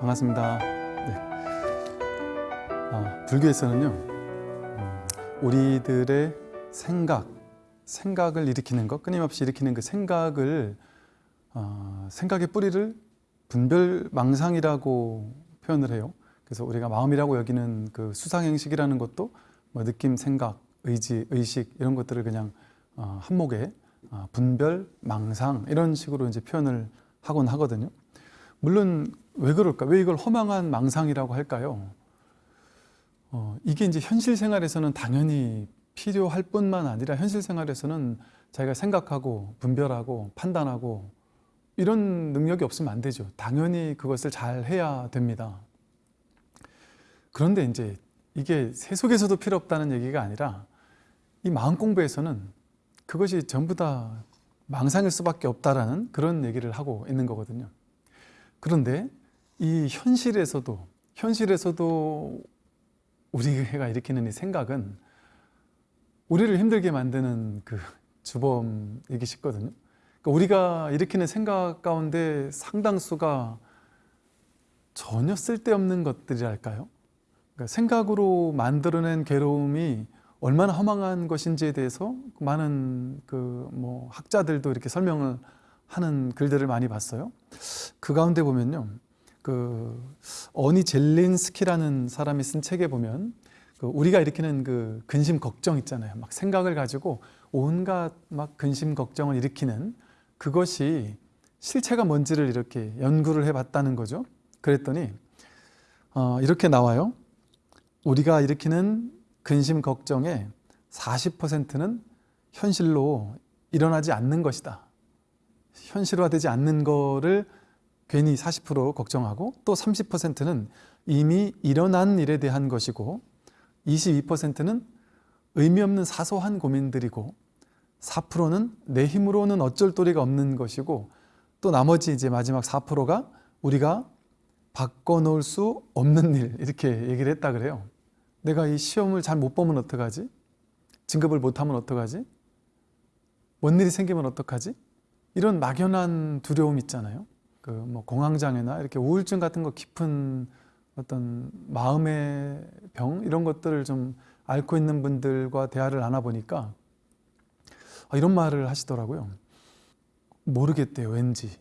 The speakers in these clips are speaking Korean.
반갑습니다. 네. 아, 불교에서는요, 음, 우리들의 생각, 생각을 일으키는 것, 끊임없이 일으키는 그 생각을 어, 생각의 뿌리를 분별망상이라고 표현을 해요. 그래서 우리가 마음이라고 여기는 그 수상행식이라는 것도 뭐 느낌, 생각, 의지, 의식 이런 것들을 그냥 어, 한목에 어, 분별, 망상 이런 식으로 이제 표현을 하곤 하거든요. 물론 왜 그럴까? 왜 이걸 허망한 망상이라고 할까요? 어, 이게 이제 현실 생활에서는 당연히 필요할 뿐만 아니라 현실 생활에서는 자기가 생각하고 분별하고 판단하고 이런 능력이 없으면 안 되죠. 당연히 그것을 잘 해야 됩니다. 그런데 이제 이게 세속에서도 필요 없다는 얘기가 아니라 이 마음 공부에서는 그것이 전부 다 망상일 수밖에 없다라는 그런 얘기를 하고 있는 거거든요. 그런데 이 현실에서도 현실에서도 우리가 일으키는 이 생각은 우리를 힘들게 만드는 그 주범이기 쉽거든요. 그러니까 우리가 일으키는 생각 가운데 상당수가 전혀 쓸데없는 것들이랄까요? 그러니까 생각으로 만들어낸 괴로움이 얼마나 허망한 것인지에 대해서 많은 그 뭐 학자들도 이렇게 설명을 하는 글들을 많이 봤어요. 그 가운데 보면요. 그 어니 젤린스키라는 사람이 쓴 책에 보면 그 우리가 일으키는 그 근심 걱정 있잖아요. 막 생각을 가지고 온갖 막 근심 걱정을 일으키는 그것이 실체가 뭔지를 이렇게 연구를 해봤다는 거죠. 그랬더니 어, 이렇게 나와요. 우리가 일으키는 근심 걱정의 40%는 현실로 일어나지 않는 것이다. 현실화되지 않는 거를 괜히 40% 걱정하고 또 30%는 이미 일어난 일에 대한 것이고 22%는 의미 없는 사소한 고민들이고 4%는 내 힘으로는 어쩔 도리가 없는 것이고 또 나머지 이제 마지막 4%가 우리가 바꿔놓을 수 없는 일 이렇게 얘기를 했다 그래요. 내가 이 시험을 잘 못 보면 어떡하지? 진급을 못하면 어떡하지? 뭔 일이 생기면 어떡하지? 이런 막연한 두려움 있잖아요. 그 뭐 공황장애나 이렇게 우울증 같은 거 깊은 어떤 마음의 병 이런 것들을 좀 앓고 있는 분들과 대화를 나눠 보니까 아, 이런 말을 하시더라고요. 모르겠대요, 왠지.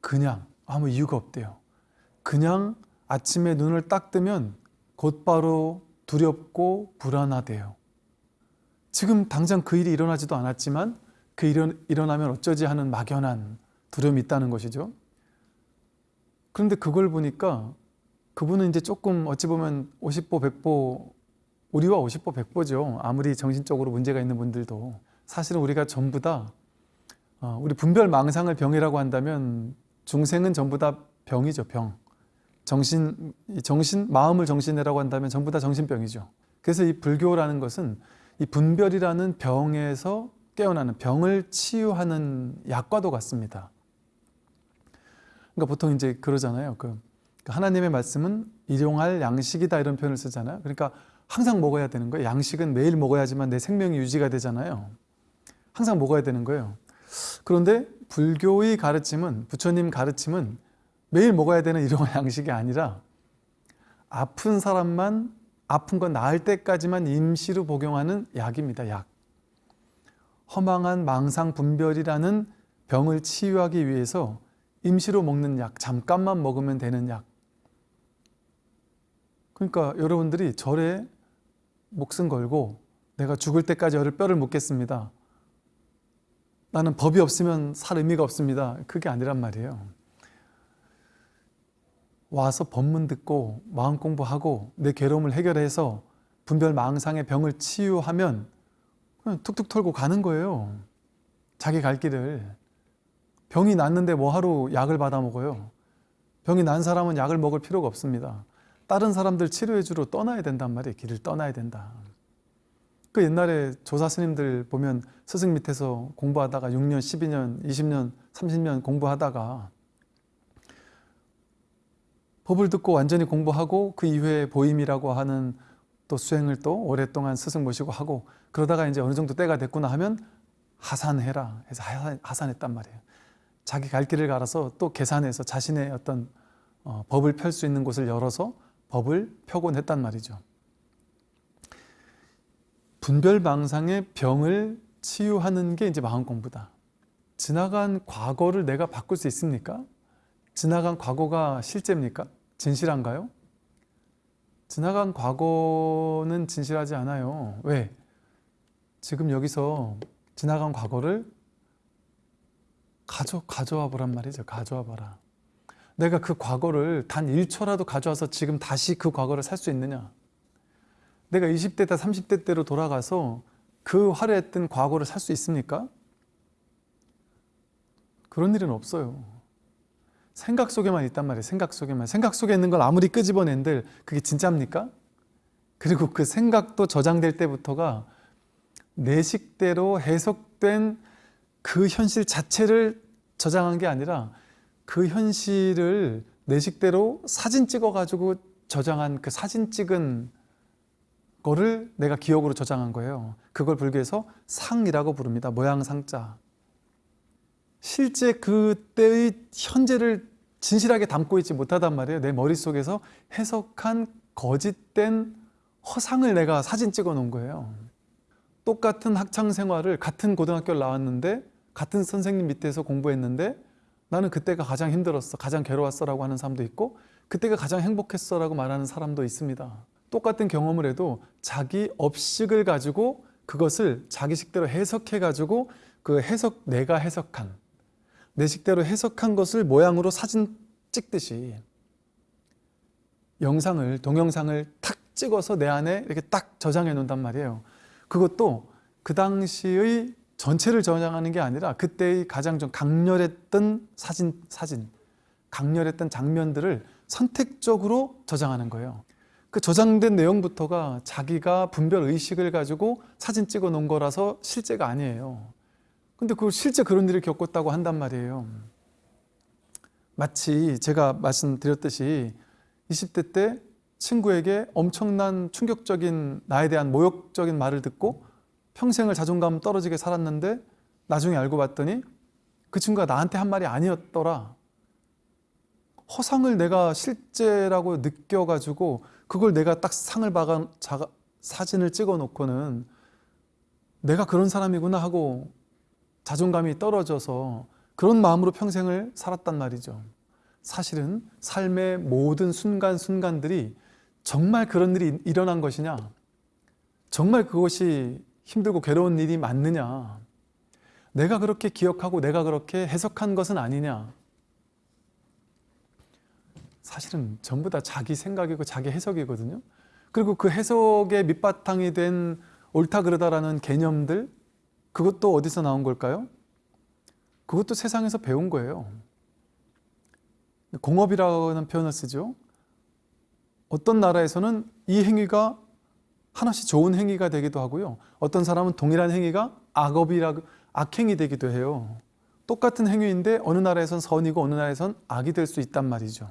그냥 아무 이유가 없대요. 그냥 아침에 눈을 딱 뜨면 곧바로 두렵고 불안하대요. 지금 당장 그 일이 일어나지도 않았지만 그 일이 일어나면 어쩌지 하는 막연한 두려움이 있다는 것이죠. 그런데 그걸 보니까 그분은 이제 조금 어찌 보면 50보 100보 우리와 50보 100보죠. 아무리 정신적으로 문제가 있는 분들도 사실은 우리가 전부 다 어, 우리 분별 망상을 병이라고 한다면 중생은 전부 다 병이죠. 병. 정신, 정신, 마음을 정신이라고 한다면 전부 다 정신병이죠. 그래서 이 불교라는 것은 이 분별이라는 병에서 깨어나는 병을 치유하는 약과도 같습니다. 그러니까 보통 이제 그러잖아요. 그 하나님의 말씀은 일용할 양식이다 이런 표현을 쓰잖아요. 그러니까 항상 먹어야 되는 거예요. 양식은 매일 먹어야지만 내 생명이 유지가 되잖아요. 항상 먹어야 되는 거예요. 그런데 불교의 가르침은 부처님 가르침은 매일 먹어야 되는 일용할 양식이 아니라 아픈 사람만 아픈 건 나을 때까지만 임시로 복용하는 약입니다. 약. 허망한 망상 분별이라는 병을 치유하기 위해서 임시로 먹는 약, 잠깐만 먹으면 되는 약. 그러니까 여러분들이 절에 목숨 걸고 내가 죽을 때까지 열을 뼈를 묻겠습니다. 나는 법이 없으면 살 의미가 없습니다. 그게 아니란 말이에요. 와서 법문 듣고 마음 공부하고 내 괴로움을 해결해서 분별 망상의 병을 치유하면 그냥 툭툭 털고 가는 거예요. 자기 갈 길을. 병이 났는데 뭐하러 약을 받아 먹어요. 병이 난 사람은 약을 먹을 필요가 없습니다. 다른 사람들 치료해 주러 떠나야 된단 말이에요. 길을 떠나야 된다. 그 옛날에 조사 스님들 보면 스승 밑에서 공부하다가 6년, 12년, 20년, 30년 공부하다가 법을 듣고 완전히 공부하고 그 이후에 보임이라고 하는 또 수행을 또 오랫동안 스승 모시고 하고 그러다가 이제 어느 정도 때가 됐구나 하면 하산해라 해서 하산, 했단 말이에요. 자기 갈 길을 갈아서 또 계산해서 자신의 어떤 어, 법을 펼 수 있는 곳을 열어서 법을 펴곤 했단 말이죠. 분별망상의 병을 치유하는 게 이제 마음 공부다. 지나간 과거를 내가 바꿀 수 있습니까? 지나간 과거가 실제입니까? 진실한가요? 지나간 과거는 진실하지 않아요. 왜? 지금 여기서 지나간 과거를 가져, 가져와 보란 말이죠. 가져와 봐라. 내가 그 과거를 단 1초라도 가져와서 지금 다시 그 과거를 살 수 있느냐? 내가 20대 때 30대 때로 돌아가서 그 화려했던 과거를 살 수 있습니까? 그런 일은 없어요. 생각 속에만 있단 말이에요. 생각 속에만. 생각 속에 있는 걸 아무리 끄집어낸들 그게 진짜입니까? 그리고 그 생각도 저장될 때부터가 내 식대로 해석된 그 현실 자체를 저장한 게 아니라 그 현실을 내 식대로 사진 찍어 가지고 저장한 그 사진 찍은 거를 내가 기억으로 저장한 거예요. 그걸 불교에서 상이라고 부릅니다. 모양 상자. 실제 그때의 현재를 진실하게 담고 있지 못하단 말이에요. 내 머릿속에서 해석한 거짓된 허상을 내가 사진 찍어 놓은 거예요. 똑같은 학창 생활을 같은 고등학교를 나왔는데 같은 선생님 밑에서 공부했는데 나는 그때가 가장 힘들었어, 가장 괴로웠어 라고 하는 사람도 있고 그때가 가장 행복했어 라고 말하는 사람도 있습니다. 똑같은 경험을 해도 자기 업식을 가지고 그것을 자기 식대로 해석해 가지고 그 해석 내가 해석한 내 식대로 해석한 것을 모양으로 사진 찍듯이 영상을 동영상을 탁 찍어서 내 안에 이렇게 딱 저장해 놓는단 말이에요. 그것도 그 당시의 전체를 저장하는 게 아니라 그때의 가장 좀 강렬했던 사진 사진 강렬했던 장면들을 선택적으로 저장하는 거예요. 그 저장된 내용부터가 자기가 분별 의식을 가지고 사진 찍어 놓은 거라서 실제가 아니에요. 근데 그 실제 그런 일을 겪었다고 한단 말이에요. 마치 제가 말씀드렸듯이 20대 때 친구에게 엄청난 충격적인 나에 대한 모욕적인 말을 듣고 평생을 자존감 떨어지게 살았는데 나중에 알고 봤더니 그 친구가 나한테 한 말이 아니었더라. 허상을 내가 실제라고 느껴가지고 그걸 내가 딱 상을 박아 사진을 찍어 놓고는 내가 그런 사람이구나 하고 자존감이 떨어져서 그런 마음으로 평생을 살았단 말이죠. 사실은 삶의 모든 순간순간들이 정말 그런 일이 일어난 것이냐? 정말 그것이 힘들고 괴로운 일이 맞느냐? 내가 그렇게 기억하고 내가 그렇게 해석한 것은 아니냐? 사실은 전부 다 자기 생각이고 자기 해석이거든요. 그리고 그 해석의 밑바탕이 된 옳다 그르다라는 개념들 그것도 어디서 나온 걸까요? 그것도 세상에서 배운 거예요. 공업이라는 표현을 쓰죠. 어떤 나라에서는 이 행위가 하나씩 좋은 행위가 되기도 하고요. 어떤 사람은 동일한 행위가 악업이라 악행이 되기도 해요. 똑같은 행위인데 어느 나라에선 선이고 어느 나라에선 악이 될 수 있단 말이죠.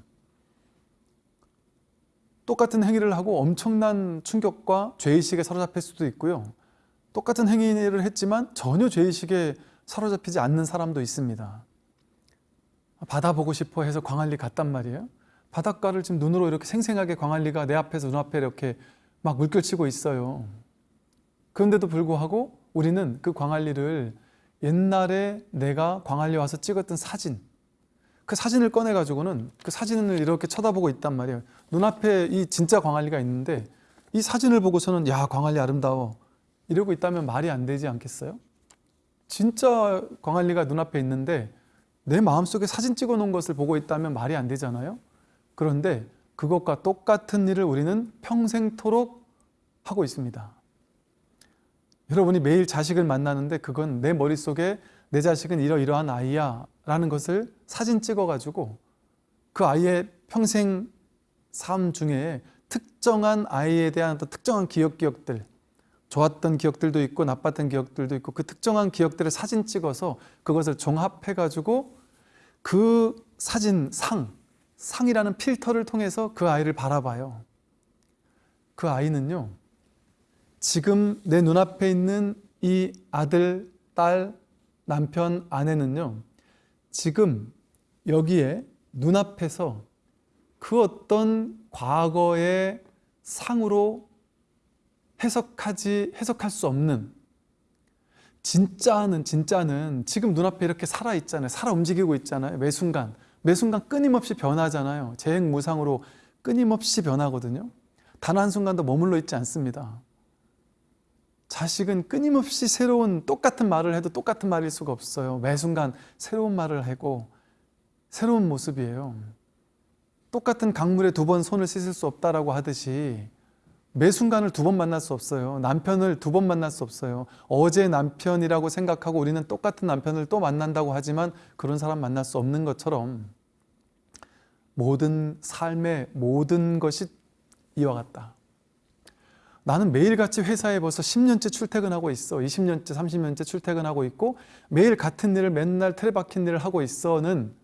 똑같은 행위를 하고 엄청난 충격과 죄의식에 사로잡힐 수도 있고요. 똑같은 행위를 했지만 전혀 죄의식에 사로잡히지 않는 사람도 있습니다. 바다 보고 싶어 해서 광안리 갔단 말이에요. 바닷가를 지금 눈으로 이렇게 생생하게 광안리가 내 앞에서 눈앞에 이렇게 막 물결치고 있어요. 그런데도 불구하고 우리는 그 광안리를 옛날에 내가 광안리 와서 찍었던 사진 그 사진을 꺼내 가지고는 그 사진을 이렇게 쳐다보고 있단 말이에요. 눈앞에 이 진짜 광안리가 있는데 이 사진을 보고서는 야 광안리 아름다워 이러고 있다면 말이 안 되지 않겠어요? 진짜 광안리가 눈앞에 있는데 내 마음속에 사진 찍어 놓은 것을 보고 있다면 말이 안 되잖아요. 그런데 그것과 똑같은 일을 우리는 평생토록 하고 있습니다. 여러분이 매일 자식을 만나는데 그건 내 머릿속에 내 자식은 이러이러한 아이야 라는 것을 사진 찍어 가지고 그 아이의 평생 삶 중에 특정한 아이에 대한 특정한 기억 기억들 좋았던 기억들도 있고 나빴던 기억들도 있고 그 특정한 기억들을 사진 찍어서 그것을 종합해 가지고 그 사진 상 상이라는 필터를 통해서 그 아이를 바라봐요. 그 아이는요. 지금 내 눈앞에 있는 이 아들, 딸, 남편, 아내는요. 지금 여기에 눈앞에서 그 어떤 과거의 상으로 해석하지 해석할 수 없는 진짜는 진짜는 지금 눈앞에 이렇게 살아 있잖아요. 살아 움직이고 있잖아요. 매 순간 매 순간 끊임없이 변하잖아요. 재행 무상으로 끊임없이 변하거든요. 단 한순간도 머물러 있지 않습니다. 자식은 끊임없이 새로운 똑같은 말을 해도 똑같은 말일 수가 없어요. 매 순간 새로운 말을 하고 새로운 모습이에요. 똑같은 강물에 두 번 손을 씻을 수 없다라고 하듯이 매 순간을 두 번 만날 수 없어요. 남편을 두 번 만날 수 없어요. 어제 남편이라고 생각하고 우리는 똑같은 남편을 또 만난다고 하지만 그런 사람 만날 수 없는 것처럼 모든 삶의 모든 것이 이와 같다. 나는 매일같이 회사에 벌써 10년째 출퇴근하고 있어. 20년째, 30년째 출퇴근하고 있고 매일 같은 일을 맨날 틀에박힌 일을 하고 있어는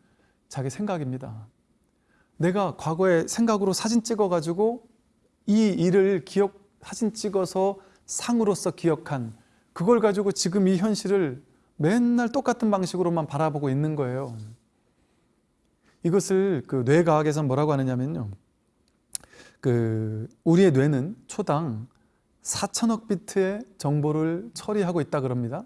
자기 생각입니다. 내가 과거에 생각으로 사진 찍어가지고 이 일을 기억, 사진 찍어서 상으로서 기억한 그걸 가지고 지금 이 현실을 맨날 똑같은 방식으로만 바라보고 있는 거예요. 이것을 그 뇌과학에서 뭐라고 하느냐면요. 그 우리의 뇌는 초당 4천억 비트의 정보를 처리하고 있다 그럽니다.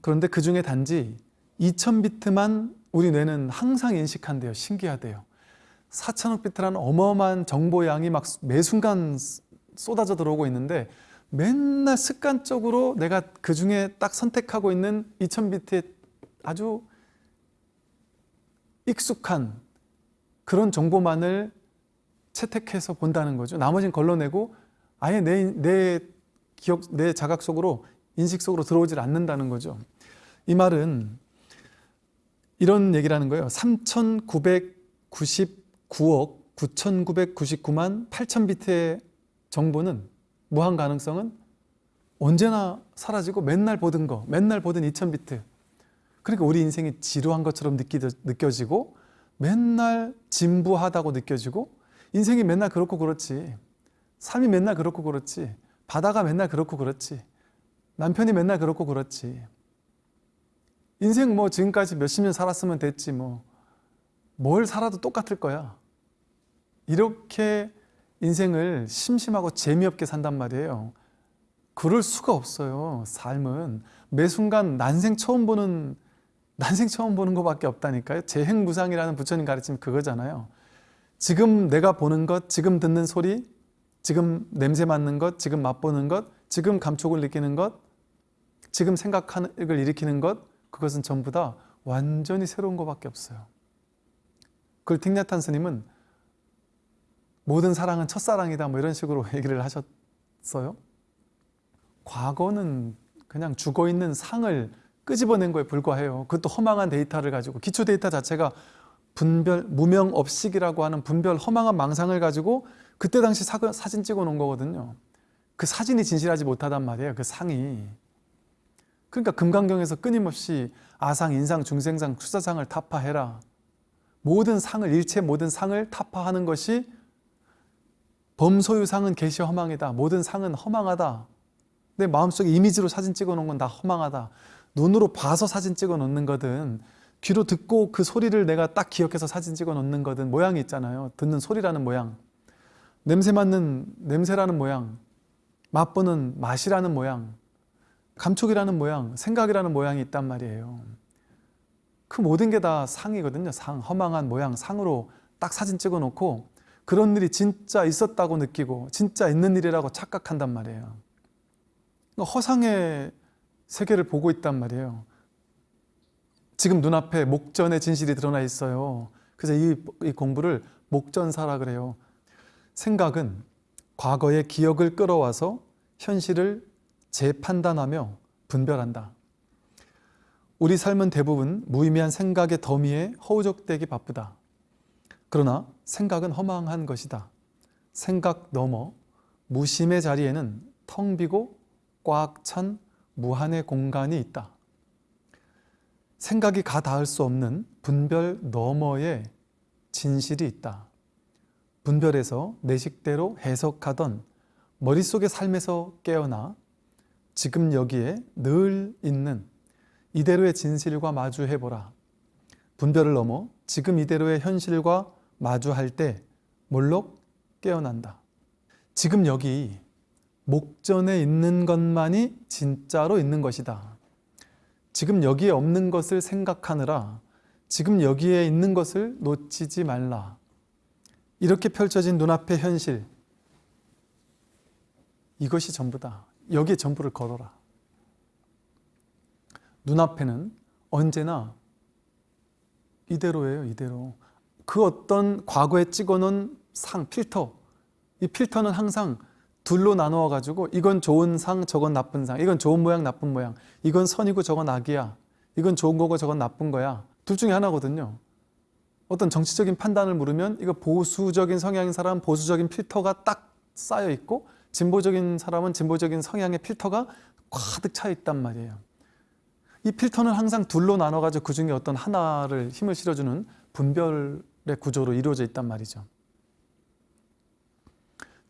그런데 그 중에 단지 2천 비트만 우리 뇌는 항상 인식한대요. 신기하대요. 4천억 비트라는 어마어마한 정보량이 막 매 순간 쏟아져 들어오고 있는데 맨날 습관적으로 내가 그 중에 딱 선택하고 있는 2000 비트의 아주 익숙한 그런 정보만을 채택해서 본다는 거죠. 나머지는 걸러내고 아예 내, 내 기억, 내 자각 속으로 인식 속으로 들어오질 않는다는 거죠. 이 말은 이런 얘기라는 거예요. 3,999억 9,999만 8천 비트의 정보는 무한 가능성은 언제나 사라지고 맨날 보던 거, 맨날 보던 2천 비트. 그러니까 우리 인생이 지루한 것처럼 느껴지고 맨날 진부하다고 느껴지고 인생이 맨날 그렇고 그렇지. 삶이 맨날 그렇고 그렇지. 바다가 맨날 그렇고 그렇지. 남편이 맨날 그렇고 그렇지. 인생 뭐 지금까지 몇십 년 살았으면 됐지 뭐. 뭘 살아도 똑같을 거야. 이렇게 인생을 심심하고 재미없게 산단 말이에요. 그럴 수가 없어요. 삶은 매 순간 난생 처음 보는 난생 처음 보는 것밖에 없다니까요. 재행무상이라는 부처님 가르침 그거잖아요. 지금 내가 보는 것, 지금 듣는 소리, 지금 냄새 맡는 것, 지금 맛보는 것, 지금 감촉을 느끼는 것, 지금 생각을 일으키는 것, 그것은 전부 다 완전히 새로운 것밖에 없어요. 그걸 틱낫한 스님은 모든 사랑은 첫사랑이다 뭐 이런 식으로 얘기를 하셨어요. 과거는 그냥 죽어있는 상을 끄집어낸 거에 불과해요. 그것도 허망한 데이터를 가지고 기초 데이터 자체가 분별 무명 업식이라고 하는 분별 허망한 망상을 가지고 그때 당시 사, 사진 찍어 놓은 거거든요. 그 사진이 진실하지 못하단 말이에요. 그 상이. 그러니까 금강경에서 끊임없이 아상, 인상, 중생상, 수자상을 타파해라. 모든 상을 일체 모든 상을 타파하는 것이 범소유상은 개시 허망이다. 모든 상은 허망하다. 내 마음속에 이미지로 사진 찍어 놓은 건 다 허망하다. 눈으로 봐서 사진 찍어 놓는 거든 귀로 듣고 그 소리를 내가 딱 기억해서 사진 찍어 놓는 거든 모양이 있잖아요. 듣는 소리라는 모양. 냄새 맡는 냄새라는 모양. 맛보는 맛이라는 모양. 감촉이라는 모양, 생각이라는 모양이 있단 말이에요. 그 모든 게 다 상이거든요. 상, 허망한 모양, 상으로 딱 사진 찍어 놓고 그런 일이 진짜 있었다고 느끼고 진짜 있는 일이라고 착각한단 말이에요. 그러니까 허상의 세계를 보고 있단 말이에요. 지금 눈앞에 목전의 진실이 드러나 있어요. 그래서 이, 이 공부를 목전사라 그래요. 생각은 과거의 기억을 끌어와서 현실을 재판단하며 분별한다. 우리 삶은 대부분 무의미한 생각의 더미에 허우적대기 바쁘다. 그러나 생각은 허망한 것이다. 생각 넘어 무심의 자리에는 텅 비고 꽉 찬 무한의 공간이 있다. 생각이 가 닿을 수 없는 분별 너머에 진실이 있다. 분별에서 내 식대로 해석하던 머릿속의 삶에서 깨어나 지금 여기에 늘 있는 이대로의 진실과 마주해보라. 분별을 넘어 지금 이대로의 현실과 마주할 때 뭘로 깨어난다. 지금 여기 목전에 있는 것만이 진짜로 있는 것이다. 지금 여기에 없는 것을 생각하느라 지금 여기에 있는 것을 놓치지 말라. 이렇게 펼쳐진 눈앞의 현실. 이것이 전부다. 여기에 전부를 걸어라. 눈앞에는 언제나 이대로예요, 이대로. 그 어떤 과거에 찍어놓은 상, 필터. 이 필터는 항상 둘로 나누어 가지고 이건 좋은 상, 저건 나쁜 상. 이건 좋은 모양, 나쁜 모양. 이건 선이고 저건 악이야. 이건 좋은 거고 저건 나쁜 거야. 둘 중에 하나거든요. 어떤 정치적인 판단을 물으면 이거 보수적인 성향인 사람 보수적인 필터가 딱 쌓여 있고 진보적인 사람은 진보적인 성향의 필터가 가득 차 있단 말이에요. 이 필터는 항상 둘로 나눠 가지고 그 중에 어떤 하나를 힘을 실어주는 분별의 구조로 이루어져 있단 말이죠.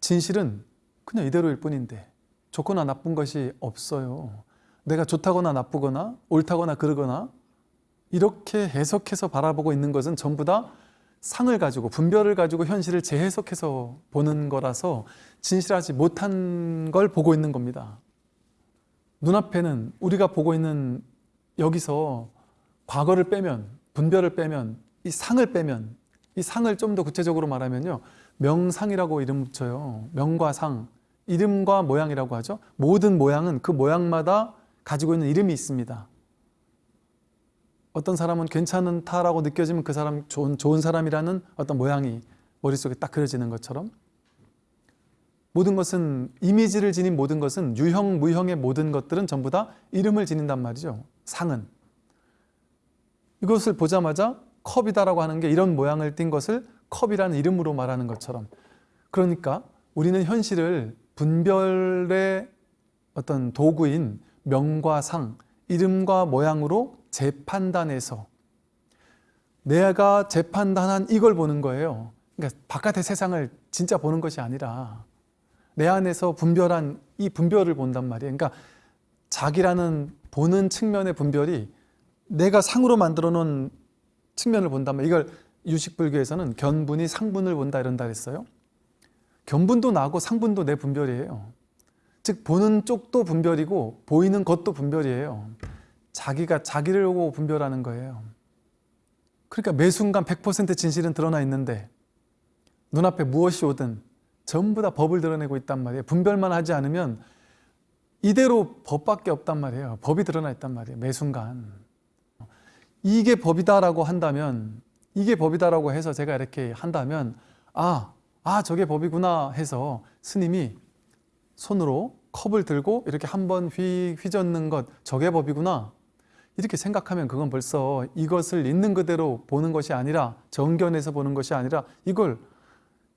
진실은 그냥 이대로일 뿐인데 좋거나 나쁜 것이 없어요. 내가 좋다거나 나쁘거나 옳다거나 그르거나 이렇게 해석해서 바라보고 있는 것은 전부 다 상을 가지고 분별을 가지고 현실을 재해석해서 보는 거라서 진실하지 못한 걸 보고 있는 겁니다. 눈앞에는 우리가 보고 있는 여기서 과거를 빼면 분별을 빼면 이 상을 빼면 이 상을 좀 더 구체적으로 말하면요 명상이라고 이름 붙여요 명과 상 이름과 모양이라고 하죠 모든 모양은 그 모양마다 가지고 있는 이름이 있습니다 어떤 사람은 괜찮다라고 느껴지면 그 사람 좋은, 좋은 사람이라는 어떤 모양이 머릿속에 딱 그려지는 것처럼 모든 것은 이미지를 지닌 모든 것은 유형, 무형의 모든 것들은 전부 다 이름을 지닌단 말이죠. 상은. 이것을 보자마자 컵이다라고 하는 게 이런 모양을 띈 것을 컵이라는 이름으로 말하는 것처럼 그러니까 우리는 현실을 분별의 어떤 도구인 명과 상, 이름과 모양으로 재판단해서 내가 재판단한 이걸 보는 거예요. 그러니까 바깥의 세상을 진짜 보는 것이 아니라 내 안에서 분별한 이 분별을 본단 말이에요. 그러니까 자기라는 보는 측면의 분별이 내가 상으로 만들어 놓은 측면을 말이에요. 이걸 유식불교에서는 견분이 상분을 본다 이런다 했어요. 견분도 나고 상분도 내 분별이에요. 즉 보는 쪽도 분별이고 보이는 것도 분별이에요. 자기가 자기를 보고 분별하는 거예요. 그러니까 매 순간 100% 진실은 드러나 있는데 눈앞에 무엇이 오든 전부 다 법을 드러내고 있단 말이에요. 분별만 하지 않으면 이대로 법밖에 없단 말이에요. 법이 드러나 있단 말이에요. 매 순간. 이게 법이다라고 한다면 이게 법이다라고 해서 제가 이렇게 한다면 아, 아 저게 법이구나 해서 스님이 손으로 컵을 들고 이렇게 한번 휘젓는 것 저게 법이구나 이렇게 생각하면 그건 벌써 이것을 있는 그대로 보는 것이 아니라 정견에서 보는 것이 아니라 이걸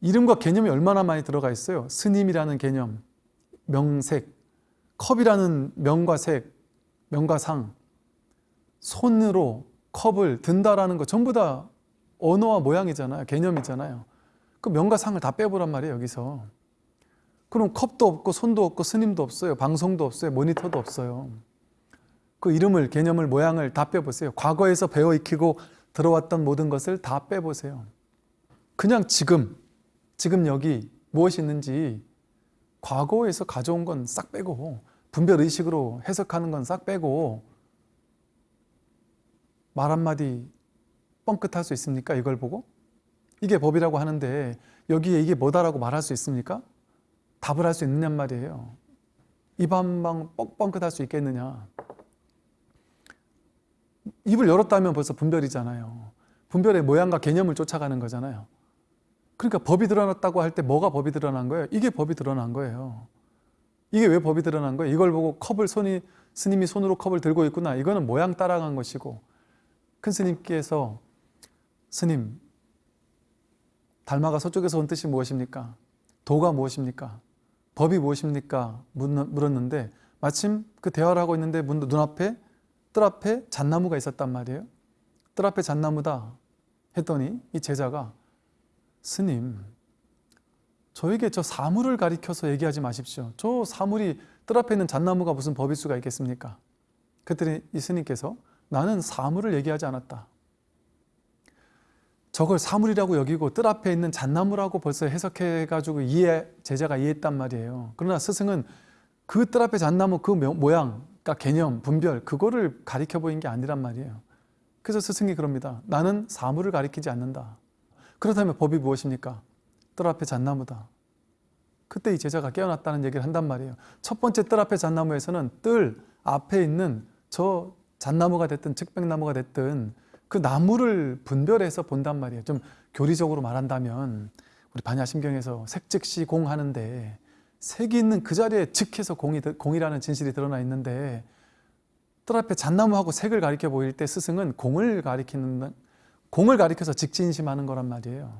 이름과 개념이 얼마나 많이 들어가 있어요. 스님이라는 개념, 명색, 컵이라는 명과 색, 명과 상, 손으로 컵을 든다라는 거 전부 다 언어와 모양이잖아요. 개념이잖아요. 그 명과 상을 다 빼보란 말이에요. 여기서. 그럼 컵도 없고 손도 없고 스님도 없어요. 방송도 없어요. 모니터도 없어요. 그 이름을, 개념을, 모양을 다 빼보세요. 과거에서 배워 익히고 들어왔던 모든 것을 다 빼보세요. 그냥 지금, 지금 여기 무엇이 있는지 과거에서 가져온 건 싹 빼고 분별의식으로 해석하는 건 싹 빼고 말 한마디 뻥끗할 수 있습니까? 이걸 보고? 이게 법이라고 하는데 여기에 이게 뭐다라고 말할 수 있습니까? 답을 할 수 있느냐 말이에요. 입 한 방 뻥뻥끗할 수 있겠느냐? 입을 열었다면 벌써 분별이잖아요. 분별의 모양과 개념을 쫓아가는 거잖아요. 그러니까 법이 드러났다고 할 때 뭐가 법이 드러난 거예요? 이게 법이 드러난 거예요. 이게 왜 법이 드러난 거예요? 이걸 보고 컵을 손이 스님이 손으로 컵을 들고 있구나. 이거는 모양 따라간 것이고 큰 스님께서 스님 달마가 서쪽에서 온 뜻이 무엇입니까? 도가 무엇입니까? 법이 무엇입니까? 물었는데 마침 그 대화를 하고 있는데 눈앞에 뜰 앞에 잣나무가 있었단 말이에요. 뜰 앞에 잣나무다 했더니 이 제자가 스님 저에게 저 사물을 가리켜서 얘기하지 마십시오. 저 사물이 뜰 앞에 있는 잣나무가 무슨 법일 수가 있겠습니까? 그랬더니 이 스님께서 나는 사물을 얘기하지 않았다. 저걸 사물이라고 여기고 뜰 앞에 있는 잣나무라고 벌써 해석해가지고 이해 제자가 이해했단 말이에요. 그러나 스승은 그 뜰 앞에 잣나무 그 모- 모양, 그러니까 개념, 분별 그거를 가리켜 보인 게 아니란 말이에요. 그래서 스승이 그럽니다. 나는 사물을 가리키지 않는다. 그렇다면 법이 무엇입니까? 뜰 앞에 잣나무다. 그때 이 제자가 깨어났다는 얘기를 한단 말이에요. 첫 번째 뜰 앞에 잣나무에서는 뜰 앞에 있는 저 잣나무가 됐든 측백나무가 됐든 그 나무를 분별해서 본단 말이에요. 좀 교리적으로 말한다면 우리 반야심경에서 색즉시 공 하는데 색이 있는 그 자리에 즉해서 공이, 공이라는 진실이 드러나 있는데 뜰 앞에 잣나무하고 색을 가리켜 보일 때 스승은 공을 가리키는 공을 가리켜서 직진심하는 거란 말이에요.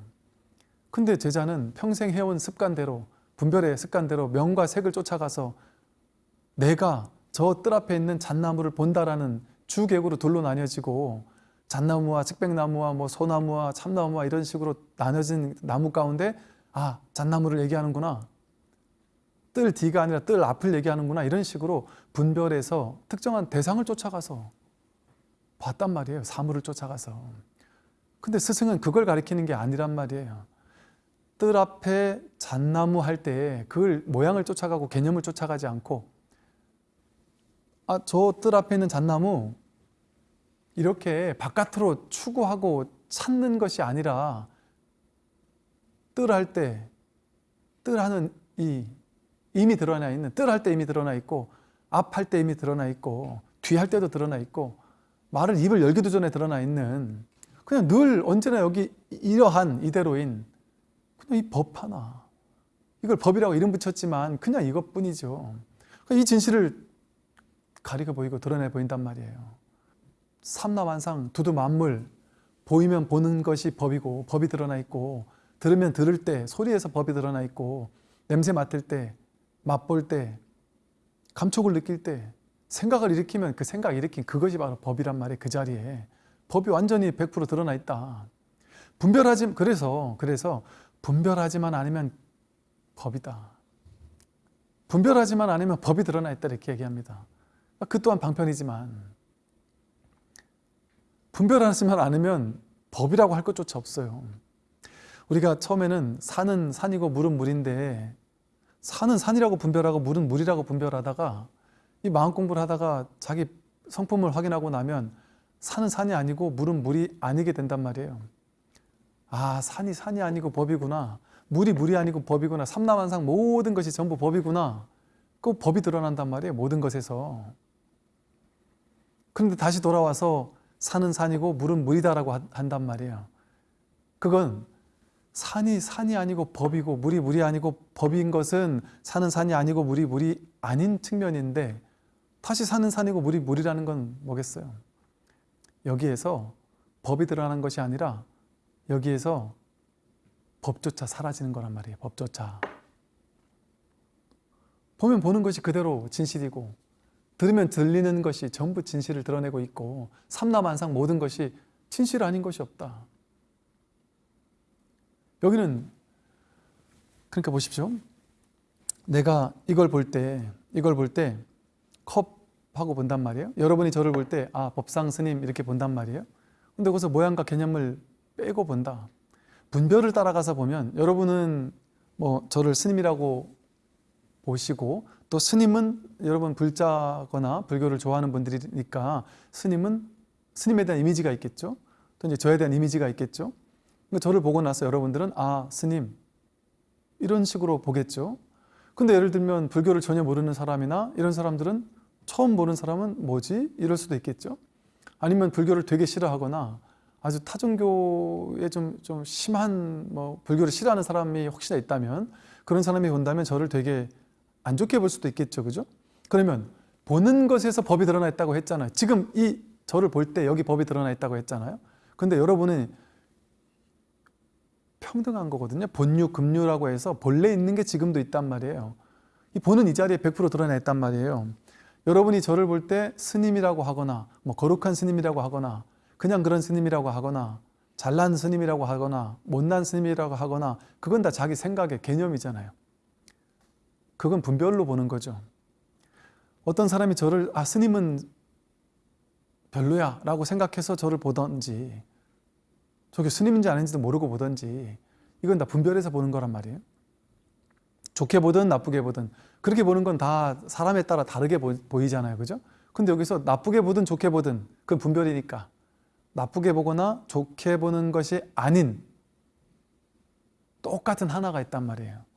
근데 제자는 평생 해온 습관대로 분별의 습관대로 명과 색을 쫓아가서 내가 저 뜰 앞에 있는 잣나무를 본다라는 주객으로 둘로 나뉘어지고 잣나무와 측백나무와 뭐 소나무와 참나무와 이런 식으로 나눠진 나무 가운데 아 잣나무를 얘기하는구나. 뜰 뒤가 아니라 뜰 앞을 얘기하는구나. 이런 식으로 분별해서 특정한 대상을 쫓아가서 봤단 말이에요. 사물을 쫓아가서. 근데 스승은 그걸 가리키는 게 아니란 말이에요. 뜰 앞에 잣나무 할 때 그걸 모양을 쫓아가고 개념을 쫓아가지 않고 아 저 뜰 앞에 있는 잣나무 이렇게 바깥으로 추구하고 찾는 것이 아니라 뜰할 때 뜰 하는 이 이미 드러나 있는 뜰할 때 이미 드러나 있고 앞할 때 이미 드러나 있고 뒤할 때도 드러나 있고 말을 입을 열기도 전에 드러나 있는 그냥 늘 언제나 여기 이러한 이대로인 그냥 이 법 하나. 이걸 법이라고 이름 붙였지만 그냥 이것뿐이죠. 이 진실을 가리켜 보이고 드러내 보인단 말이에요 삼라만상 두두 만물 보이면 보는 것이 법이고 법이 드러나 있고 들으면 들을 때 소리에서 법이 드러나 있고 냄새 맡을 때 맛볼 때 감촉을 느낄 때 생각을 일으키면 그 생각 일으킨 그것이 바로 법이란 말이에요 그 자리에 법이 완전히 100% 드러나 있다. 분별하지 그래서 그래서 분별하지만 않으면 법이다. 분별하지만 않으면 법이 드러나 있다 이렇게 얘기합니다. 그 또한 방편이지만 분별하지만 않으면 법이라고 할 것조차 없어요. 우리가 처음에는 산은 산이고 물은 물인데 산은 산이라고 분별하고 물은 물이라고 분별하다가 이 마음 공부를 하다가 자기 성품을 확인하고 나면 산은 산이 아니고 물은 물이 아니게 된단 말이에요. 아 산이 산이 아니고 법이구나. 물이 물이 아니고 법이구나. 삼라만상 모든 것이 전부 법이구나. 그 법이 드러난단 말이에요 모든 것에서. 그런데 다시 돌아와서 산은 산이고 물은 물이다라고 한- 한단 말이에요 그건 산이 산이 아니고 법이고 물이 물이 아니고 법인 것은 산은 산이 아니고 물이 물이 아닌 측면인데 다시 산은 산이고 물이 물이라는 건 뭐겠어요? 여기에서 법이 드러나는 것이 아니라 여기에서 법조차 사라지는 거란 말이에요. 법조차. 보면 보는 것이 그대로 진실이고 들으면 들리는 것이 전부 진실을 드러내고 있고 삼라만상 모든 것이 진실 아닌 것이 없다. 여기는 그러니까 보십시오. 내가 이걸 볼 때 이걸 볼 때 컵하고 본단 말이에요. 여러분이 저를 볼 때 아 법상 스님 이렇게 본단 말이에요. 근데 거기서 모양과 개념을 빼고 본다. 분별을 따라가서 보면 여러분은 뭐 저를 스님이라고 보시고 또 스님은 여러분 불자거나 불교를 좋아하는 분들이니까 스님은 스님에 대한 이미지가 있겠죠. 또 이제 저에 대한 이미지가 있겠죠. 그러니까 저를 보고 나서 여러분들은 아 스님 이런 식으로 보겠죠. 근데 예를 들면 불교를 전혀 모르는 사람이나 이런 사람들은 처음 보는 사람은 뭐지? 이럴 수도 있겠죠. 아니면 불교를 되게 싫어하거나 아주 타종교에 좀, 좀 심한 뭐 불교를 싫어하는 사람이 혹시나 있다면 그런 사람이 본다면 저를 되게 안 좋게 볼 수도 있겠죠. 그죠? 그러면 보는 것에서 법이 드러나 있다고 했잖아요. 지금 이 저를 볼 때 여기 법이 드러나 있다고 했잖아요. 근데 여러분은 평등한 거거든요. 본유, 금유라고 해서 본래 있는 게 지금도 있단 말이에요. 이 보는 이 자리에 100% 드러나 있단 말이에요. 여러분이 저를 볼 때 스님이라고 하거나 뭐 거룩한 스님이라고 하거나 그냥 그런 스님이라고 하거나 잘난 스님이라고 하거나 못난 스님이라고 하거나 그건 다 자기 생각의 개념이잖아요. 그건 분별로 보는 거죠. 어떤 사람이 저를 아 스님은 별로야 라고 생각해서 저를 보던지 저게 스님인지 아닌지도 모르고 보든지 이건 다 분별해서 보는 거란 말이에요. 좋게 보든 나쁘게 보든 그렇게 보는 건 다 사람에 따라 다르게 보, 보이잖아요. 그죠? 근데 여기서 나쁘게 보든 좋게 보든 그건 분별이니까 나쁘게 보거나 좋게 보는 것이 아닌 똑같은 하나가 있단 말이에요.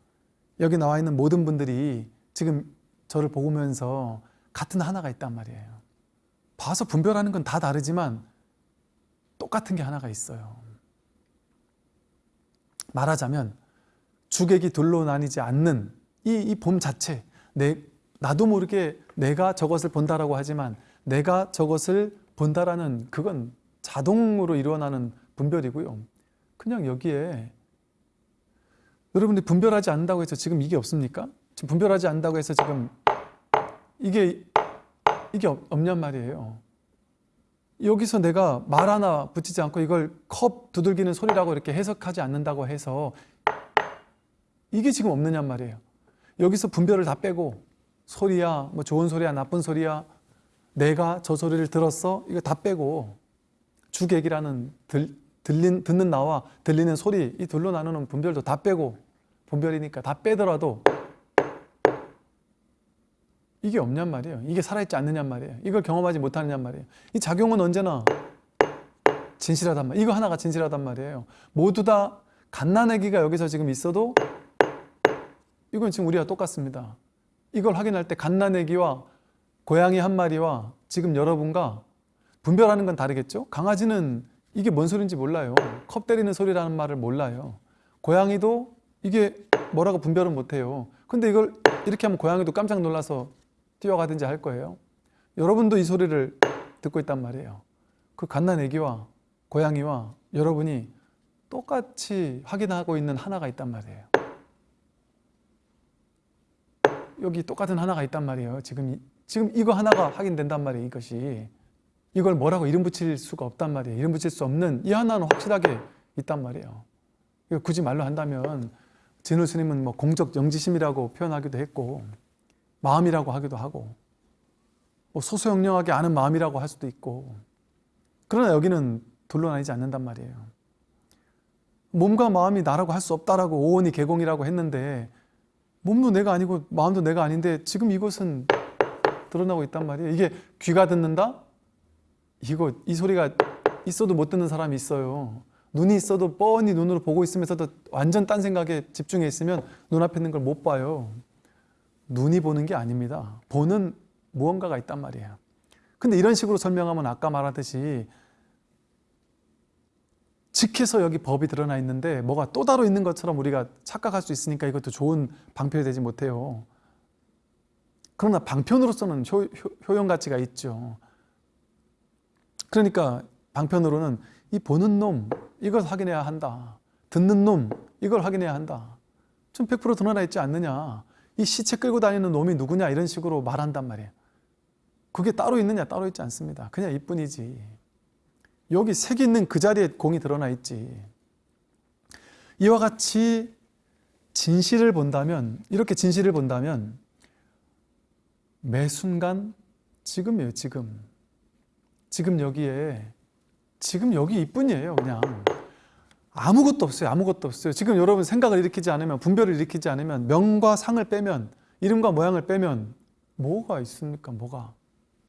여기 나와 있는 모든 분들이 지금 저를 보면서 같은 하나가 있단 말이에요. 봐서 분별하는 건 다 다르지만 똑같은 게 하나가 있어요. 말하자면 주객이 둘로 나뉘지 않는 이, 이봄 자체 내, 나도 모르게 내가 저것을 본다라고 하지만 내가 저것을 본다라는 그건 자동으로 일어나는 분별이고요. 그냥 여기에 여러분들이 분별하지 않는다고 해서 지금 이게 없습니까? 지금 분별하지 않는다고 해서 지금 이게 이게 없- 없냔 말이에요. 여기서 내가 말 하나 붙이지 않고 이걸 컵 두들기는 소리라고 이렇게 해석하지 않는다고 해서 이게 지금 없느냔 말이에요. 여기서 분별을 다 빼고 소리야, 뭐 좋은 소리야, 나쁜 소리야, 내가 저 소리를 들었어, 이거 다 빼고 주객이라는 들, 들린, 듣는 나와 들리는 소리 이 둘로 나누는 분별도 다 빼고 분별이니까 다 빼더라도 이게 없냔 말이에요. 이게 살아있지 않느냔 말이에요. 이걸 경험하지 못하느냔 말이에요. 이 작용은 언제나 진실하단 말이에요. 이거 하나가 진실하단 말이에요. 모두 다 갓난아기가 여기서 지금 있어도 이건 지금 우리와 똑같습니다. 이걸 확인할 때 갓난아기와 고양이 한 마리와 지금 여러분과 분별하는 건 다르겠죠? 강아지는 이게 뭔 소리인지 몰라요. 컵 때리는 소리라는 말을 몰라요. 고양이도 이게 뭐라고 분별은 못해요. 근데 이걸 이렇게 하면 고양이도 깜짝 놀라서 뛰어가든지 할 거예요. 여러분도 이 소리를 듣고 있단 말이에요. 그 갓난 애기와 고양이와 여러분이 똑같이 확인하고 있는 하나가 있단 말이에요. 여기 똑같은 하나가 있단 말이에요. 지금 이- 지금 이거 하나가 확인된단 말이에요. 이것이 이걸 뭐라고 이름 붙일 수가 없단 말이에요. 이름 붙일 수 없는 이 하나는 확실하게 있단 말이에요. 이거 굳이 말로 한다면 진우 스님은 뭐 공적 영지심이라고 표현하기도 했고 마음이라고 하기도 하고 뭐 소소영령하게 아는 마음이라고 할 수도 있고 그러나 여기는 둘로 나뉘지 않는단 말이에요. 몸과 마음이 나라고 할 수 없다라고 오온이 개공이라고 했는데 몸도 내가 아니고 마음도 내가 아닌데 지금 이것은 드러나고 있단 말이에요. 이게 귀가 듣는다? 이거 이 소리가 있어도 못 듣는 사람이 있어요. 눈이 있어도 뻔히 눈으로 보고 있으면서도 완전 딴 생각에 집중해 있으면 눈앞에 있는 걸 못 봐요. 눈이 보는 게 아닙니다. 보는 무언가가 있단 말이에요. 근데 이런 식으로 설명하면 아까 말하듯이 직해서 여기 법이 드러나 있는데 뭐가 또 따로 있는 것처럼 우리가 착각할 수 있으니까 이것도 좋은 방편이 되지 못해요. 그러나 방편으로서는 효, 효, 용 가치가 있죠. 그러니까 방편으로는 이 보는 놈 이걸 확인해야 한다. 듣는 놈 이걸 확인해야 한다. 좀 100% 드러나 있지 않느냐. 이 시체 끌고 다니는 놈이 누구냐 이런 식으로 말한단 말이에요. 그게 따로 있느냐 따로 있지 않습니다. 그냥 이뿐이지. 여기 색이 있는 그 자리에 공이 드러나 있지. 이와 같이 진실을 본다면 이렇게 진실을 본다면 매 순간 지금이에요 지금 지금 여기에 지금 여기 이뿐이에요 그냥. 아무것도 없어요 아무것도 없어요. 지금 여러분 생각을 일으키지 않으면 분별을 일으키지 않으면 명과 상을 빼면 이름과 모양을 빼면 뭐가 있습니까 뭐가?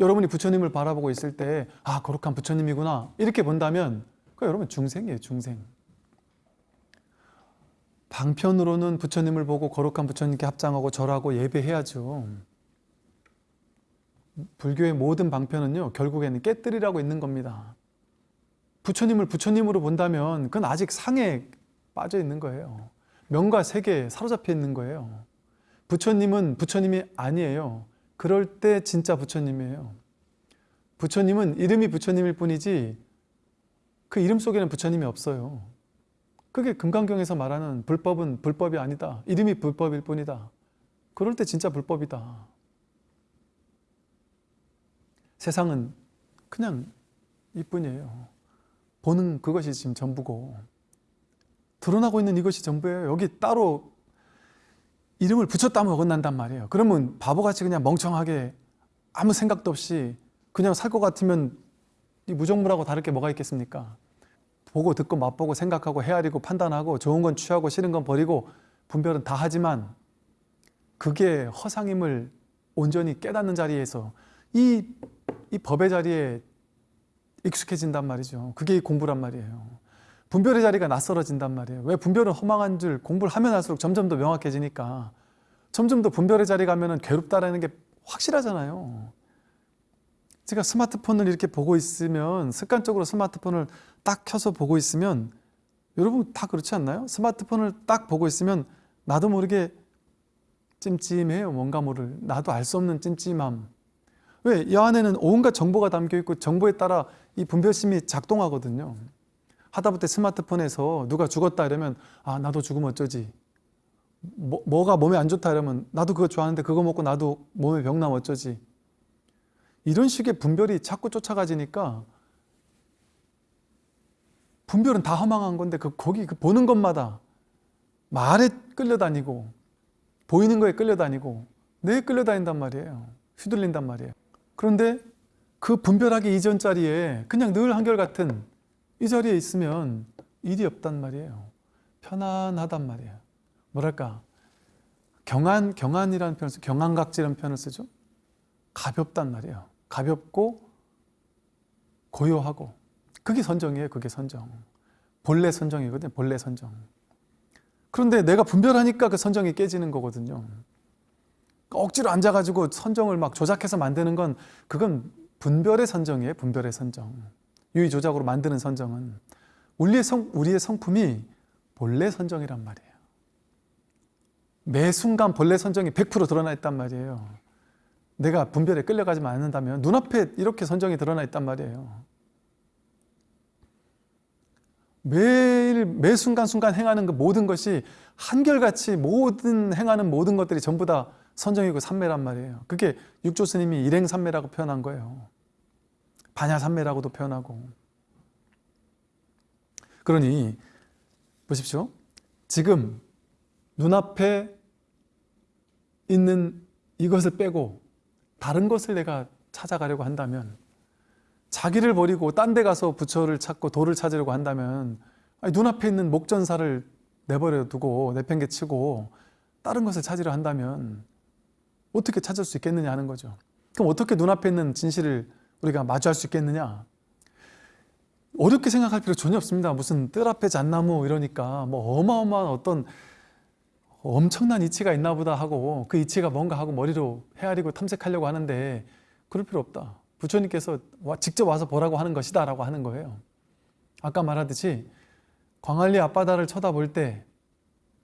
여러분이 부처님을 바라보고 있을 때 아 거룩한 부처님이구나 이렇게 본다면 그 여러분 중생이에요 중생. 방편으로는 부처님을 보고 거룩한 부처님께 합장하고 절하고 예배해야죠 불교의 모든 방편은요 결국에는 깨뜨리라고 있는 겁니다 부처님을 부처님으로 본다면 그건 아직 상에 빠져 있는 거예요 명과 세계에 사로잡혀 있는 거예요 부처님은 부처님이 아니에요 그럴 때 진짜 부처님이에요. 부처님은 이름이 부처님일 뿐이지 그 이름 속에는 부처님이 없어요. 그게 금강경에서 말하는 불법은 불법이 아니다. 이름이 불법일 뿐이다. 그럴 때 진짜 불법이다. 세상은 그냥 이뿐이에요. 보는 그것이 지금 전부고 드러나고 있는 이것이 전부예요. 여기 따로 이름을 붙였다면 어긋난단 말이에요. 그러면 바보같이 그냥 멍청하게 아무 생각도 없이 그냥 살 것 같으면 이 무정무라고 다를 게 뭐가 있겠습니까? 보고 듣고 맛보고 생각하고 헤아리고 판단하고 좋은 건 취하고 싫은 건 버리고 분별은 다 하지만 그게 허상임을 온전히 깨닫는 자리에서 이, 이 법의 자리에 익숙해진단 말이죠. 그게 이 공부란 말이에요. 분별의 자리가 낯설어진단 말이에요. 왜 분별은 허망한 줄 공부를 하면 할수록 점점 더 명확해지니까 점점 더 분별의 자리 가면은 괴롭다라는 게 확실하잖아요. 제가 스마트폰을 이렇게 보고 있으면 습관적으로 스마트폰을 딱 켜서 보고 있으면 여러분 다 그렇지 않나요? 스마트폰을 딱 보고 있으면 나도 모르게 찜찜해요. 뭔가 모를 나도 알 수 없는 찜찜함. 왜? 이 안에는 온갖 정보가 담겨 있고 정보에 따라 이 분별심이 작동하거든요. 하다못해 스마트폰에서 누가 죽었다 이러면 아 나도 죽으면 어쩌지 뭐, 뭐가 몸에 안 좋다 이러면 나도 그거 좋아하는데 그거 먹고 나도 몸에 병 나면 어쩌지 이런 식의 분별이 자꾸 쫓아가지니까 분별은 다 허망한 건데 그 거기 그 보는 것마다 말에 끌려다니고 보이는 거에 끌려다니고 뇌에 끌려다닌단 말이에요 휘둘린단 말이에요 그런데 그 분별하기 이전 자리에 그냥 늘 한결같은 이 자리에 있으면 일이 없단 말이에요. 편안하단 말이에요. 뭐랄까 경안 경안이라는 표현을 쓰 경안각지라는 표현을 쓰죠. 가볍단 말이에요. 가볍고 고요하고 그게 선정이에요. 그게 선정. 본래 선정이거든요. 본래 선정. 그런데 내가 분별하니까 그 선정이 깨지는 거거든요. 억지로 앉아가지고 선정을 막 조작해서 만드는 건 그건 분별의 선정이에요. 분별의 선정. 유의 조작으로 만드는 선정은 우리의, 성, 우리의 성품이 본래 선정이란 말이에요. 매 순간 본래 선정이 100% 드러나 있단 말이에요. 내가 분별에 끌려가지만 않는다면 눈앞에 이렇게 선정이 드러나 있단 말이에요. 매일 매 순간순간 행하는 그 모든 것이 한결같이 모든 행하는 모든 것들이 전부 다 선정이고 삼매란 말이에요. 그게 육조 스님이 일행삼매라고 표현한 거예요. 반야삼매라고도 표현하고 그러니 보십시오. 지금 눈앞에 있는 이것을 빼고 다른 것을 내가 찾아가려고 한다면 자기를 버리고 딴 데 가서 부처를 찾고 도를 찾으려고 한다면 눈앞에 있는 목전사를 내버려 두고 내팽개치고 다른 것을 찾으려 한다면 어떻게 찾을 수 있겠느냐 하는 거죠. 그럼 어떻게 눈앞에 있는 진실을 우리가 마주할 수 있겠느냐? 어렵게 생각할 필요 전혀 없습니다. 무슨 뜰 앞에 잣나무 이러니까 뭐 어마어마한 어떤 엄청난 이치가 있나 보다 하고 그 이치가 뭔가 하고 머리로 헤아리고 탐색하려고 하는데 그럴 필요 없다. 부처님께서 직접 와서 보라고 하는 것이다 라고 하는 거예요. 아까 말하듯이 광안리 앞바다를 쳐다볼 때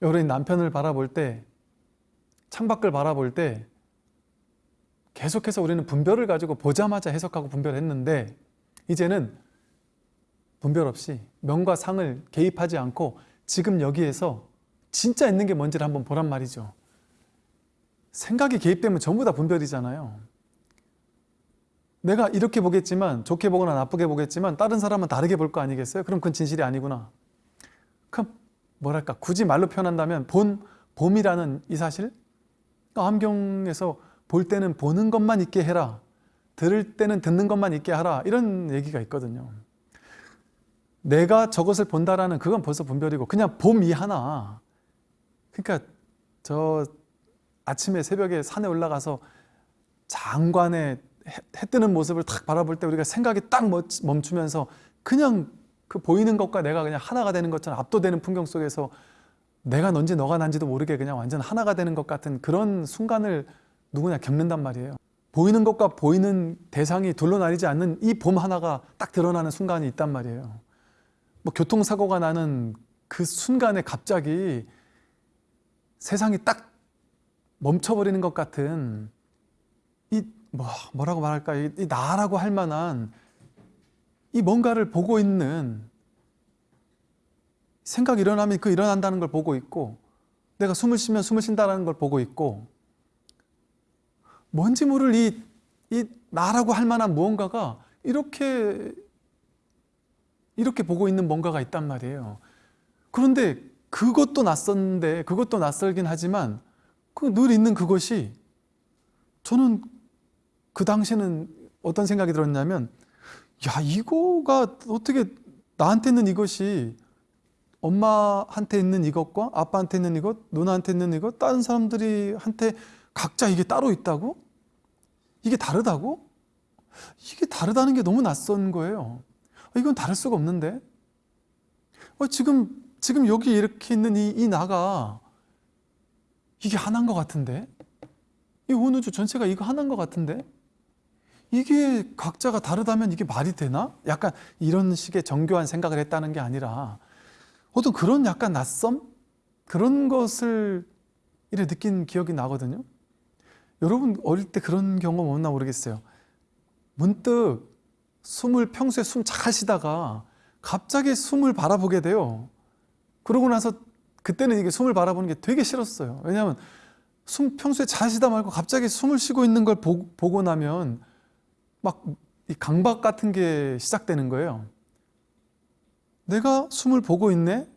여러분 남편을 바라볼 때 창밖을 바라볼 때 계속해서 우리는 분별을 가지고 보자마자 해석하고 분별했는데 이제는 분별 없이 명과 상을 개입하지 않고 지금 여기에서 진짜 있는 게 뭔지를 한번 보란 말이죠. 생각이 개입되면 전부 다 분별이잖아요. 내가 이렇게 보겠지만 좋게 보거나 나쁘게 보겠지만 다른 사람은 다르게 볼 거 아니겠어요? 그럼 그건 진실이 아니구나. 그럼 뭐랄까 굳이 말로 표현한다면 본, 봄이라는 이 사실 암경에서 볼 때는 보는 것만 있게 해라. 들을 때는 듣는 것만 있게 하라. 이런 얘기가 있거든요. 내가 저것을 본다라는 그건 벌써 분별이고 그냥 봄이 하나. 그러니까 저 아침에 새벽에 산에 올라가서 장관의 해, 해 뜨는 모습을 탁 바라볼 때 우리가 생각이 딱 멈추면서 그냥 그 보이는 것과 내가 그냥 하나가 되는 것처럼 압도되는 풍경 속에서 내가 넌지 너가 난지도 모르게 그냥 완전 하나가 되는 것 같은 그런 순간을 누구나 겪는단 말이에요. 보이는 것과 보이는 대상이 둘러나리지 않는 이 봄 하나가 딱 드러나는 순간이 있단 말이에요. 뭐 교통사고가 나는 그 순간에 갑자기 세상이 딱 멈춰버리는 것 같은 이 뭐, 뭐라고 말할까 이, 이 나라고 할 만한 이 뭔가를 보고 있는 생각이 일어나면 그 일어난다는 걸 보고 있고 내가 숨을 쉬면 숨을 쉰다는 걸 보고 있고 뭔지 모를 이, 이 나라고 할 만한 무언가가 이렇게 이렇게 보고 있는 뭔가가 있단 말이에요. 그런데 그것도 낯선데 그것도 낯설긴 하지만 그 늘 있는 그것이 저는 그 당시에는 어떤 생각이 들었냐면 야 이거가 어떻게 나한테 있는 이것이 엄마한테 있는 이것과 아빠한테 있는 이것, 누나한테 있는 이것, 다른 사람들이 한테 각자 이게 따로 있다고? 이게 다르다고? 이게 다르다는 게 너무 낯선 거예요. 어, 이건 다를 수가 없는데. 어, 지금 지금 여기 이렇게 있는 이, 이 나가 이게 하나인 것 같은데. 이 온 우주 전체가 이거 하나인 것 같은데. 이게 각자가 다르다면 이게 말이 되나? 약간 이런 식의 정교한 생각을 했다는 게 아니라 어떤 그런 약간 낯섦? 그런 것을 이래 느낀 기억이 나거든요. 여러분 어릴 때 그런 경험 없나 모르겠어요. 문득 숨을 평소에 숨 잘 쉬다가 갑자기 숨을 바라보게 돼요. 그러고 나서 그때는 이게 숨을 바라보는 게 되게 싫었어요. 왜냐하면 숨 평소에 잘 쉬다 말고 갑자기 숨을 쉬고 있는 걸 보, 보고 나면 막 이 강박 같은 게 시작되는 거예요. 내가 숨을 보고 있네?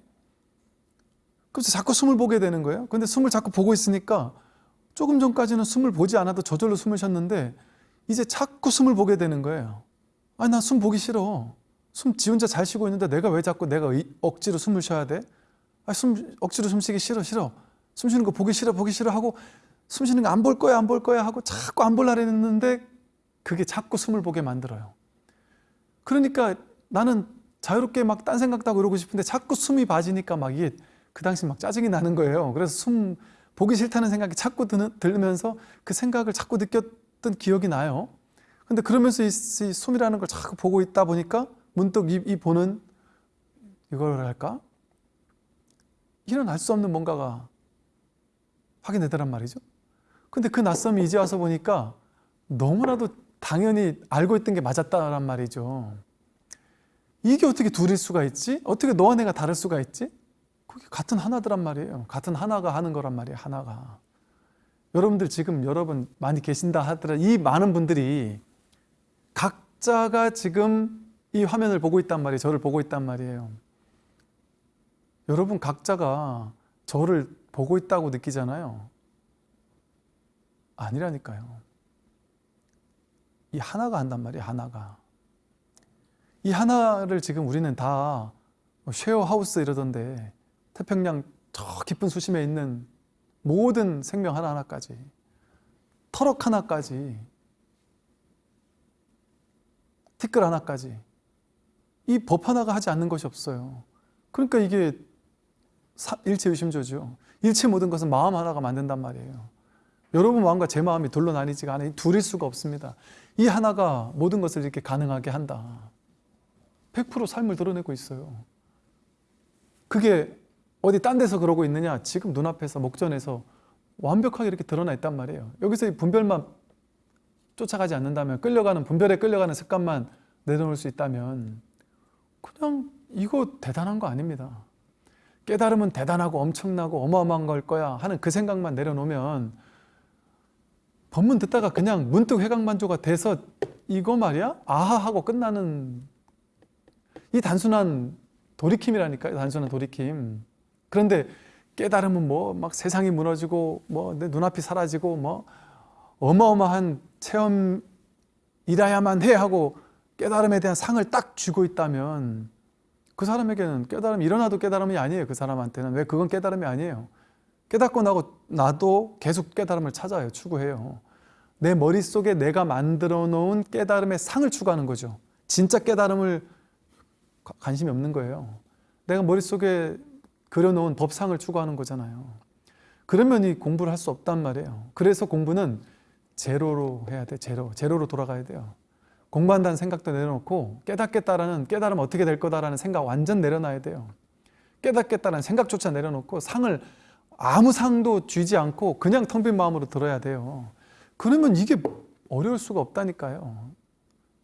그래서 자꾸 숨을 보게 되는 거예요. 근데 숨을 자꾸 보고 있으니까 조금 전까지는 숨을 보지 않아도 저절로 숨을 쉬었는데 이제 자꾸 숨을 보게 되는 거예요. 아니, 나 숨 보기 싫어. 숨 지 혼자 잘 쉬고 있는데 내가 왜 자꾸 내가 의- 억지로 숨을 쉬어야 돼? 아, 숨, 억지로 숨 쉬기 싫어, 싫어. 숨 쉬는 거 보기 싫어, 보기 싫어 하고 숨 쉬는 거 안 볼 거야, 안 볼 거야 하고 자꾸 안 볼라 했는데 그게 자꾸 숨을 보게 만들어요. 그러니까 나는 자유롭게 막 딴 생각도 하고 이러고 싶은데 자꾸 숨이 빠지니까 막 이게 그 당시 막 짜증이 나는 거예요. 그래서 숨 보기 싫다는 생각이 자꾸 드는, 들면서 그 생각을 자꾸 느꼈던 기억이 나요. 근데 그러면서 이, 이 숨이라는 걸 자꾸 보고 있다 보니까 문득 이, 이 보는 이걸 할까? 일어날 수 없는 뭔가가 확인되더란 말이죠. 근데 그 낯섦이 이제 와서 보니까 너무나도 당연히 알고 있던 게 맞았다란 말이죠. 이게 어떻게 둘일 수가 있지? 어떻게 너와 내가 다를 수가 있지? 그게 같은 하나더란 말이에요. 같은 하나가 하는 거란 말이에요. 하나가. 여러분들 지금 여러분 많이 계신다 하더라 이 많은 분들이 각자가 지금 이 화면을 보고 있단 말이에요. 저를 보고 있단 말이에요. 여러분 각자가 저를 보고 있다고 느끼잖아요. 아니라니까요. 이 하나가 한단 말이에요. 하나가. 이 하나를 지금 우리는 다 쉐어하우스 이러던데 태평양 저 깊은 수심에 있는 모든 생명 하나하나까지 터럭 하나까지 티끌 하나까지 이 법 하나가 하지 않는 것이 없어요. 그러니까 이게 사- 일체유심조죠. 일체 모든 것은 마음 하나가 만든단 말이에요. 여러분 마음과 제 마음이 둘로 나뉘지가 않아요. 둘일 수가 없습니다. 이 하나가 모든 것을 이렇게 가능하게 한다. 100% 삶을 드러내고 있어요. 그게 어디 딴 데서 그러고 있느냐? 지금 눈앞에서 목전에서 완벽하게 이렇게 드러나 있단 말이에요. 여기서 이 분별만 쫓아가지 않는다면 끌려가는 분별에 끌려가는 습관만 내려놓을 수 있다면 그냥 이거 대단한 거 아닙니다. 깨달음은 대단하고 엄청나고 어마어마한 걸 거야 하는 그 생각만 내려놓으면 법문 듣다가 그냥 문득 회각만조가 돼서 이거 말이야? 아하 하고 끝나는 이 단순한 돌이킴이라니까요. 단순한 돌이킴. 그런데 깨달음은 뭐 막 세상이 무너지고 뭐 내 눈앞이 사라지고 뭐 어마어마한 체험이라야만 해 하고 깨달음에 대한 상을 딱 쥐고 있다면 그 사람에게는 깨달음이 일어나도 깨달음이 아니에요. 그 사람한테는. 왜 그건 깨달음이 아니에요. 깨닫고 나고 나도 계속 깨달음을 찾아요. 추구해요. 내 머릿속에 내가 만들어 놓은 깨달음의 상을 추구하는 거죠. 진짜 깨달음을 가- 관심이 없는 거예요. 내가 머릿속에 그려놓은 법상을 추구하는 거잖아요. 그러면 이 공부를 할 수 없단 말이에요. 그래서 공부는 제로로 해야 돼. 제로. 제로로 돌아가야 돼요. 공부한다는 생각도 내려놓고 깨닫겠다라는 깨달음 어떻게 될 거다라는 생각 완전 내려놔야 돼요. 깨닫겠다는 생각조차 내려놓고 상을 아무 상도 쥐지 않고 그냥 텅 빈 마음으로 들어야 돼요. 그러면 이게 어려울 수가 없다니까요.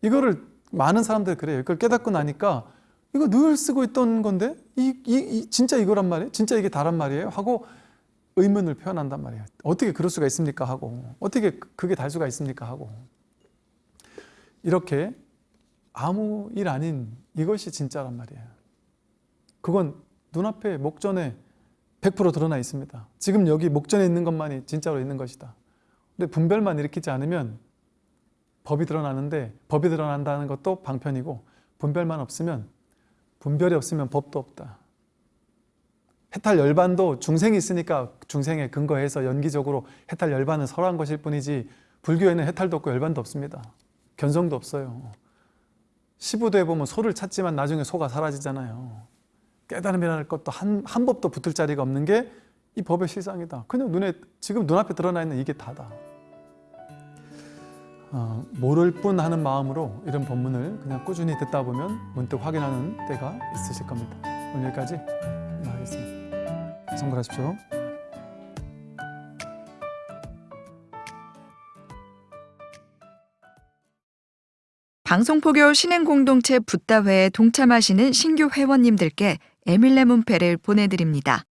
이거를 많은 사람들이 그래요. 이걸 깨닫고 나니까 이거 늘 쓰고 있던 건데 이, 이, 이 진짜 이거란 말이에요? 진짜 이게 다란 말이에요? 하고 의문을 표현한단 말이에요. 어떻게 그럴 수가 있습니까? 하고 어떻게 그- 그게 달 수가 있습니까? 하고 이렇게 아무 일 아닌 이것이 진짜란 말이에요. 그건 눈앞에 목전에 100% 드러나 있습니다. 지금 여기 목전에 있는 것만이 진짜로 있는 것이다. 근데 분별만 일으키지 않으면 법이 드러나는데 법이 드러난다는 것도 방편이고 분별만 없으면 분별이 없으면 법도 없다. 해탈 열반도 중생이 있으니까 중생에 근거해서 연기적으로 해탈 열반은 설한 것일 뿐이지 불교에는 해탈도 없고 열반도 없습니다. 견성도 없어요. 시부도에 보면 소를 찾지만 나중에 소가 사라지잖아요. 깨달음이라는 것도 한, 한 법도 붙을 자리가 없는 게 이 법의 실상이다. 그냥 눈에 지금 눈앞에 드러나 있는 이게 다다. 어, 모를 뿐 하는 마음으로 이런 법문을 그냥 꾸준히 듣다 보면 문득 확인하는 때가 있으실 겁니다. 오늘 여기까지 하겠습니다. 성불하십시오. 방송포교 신행공동체 붓다회에 동참하시는 신규 회원님들께 에밀레 문패를 보내드립니다.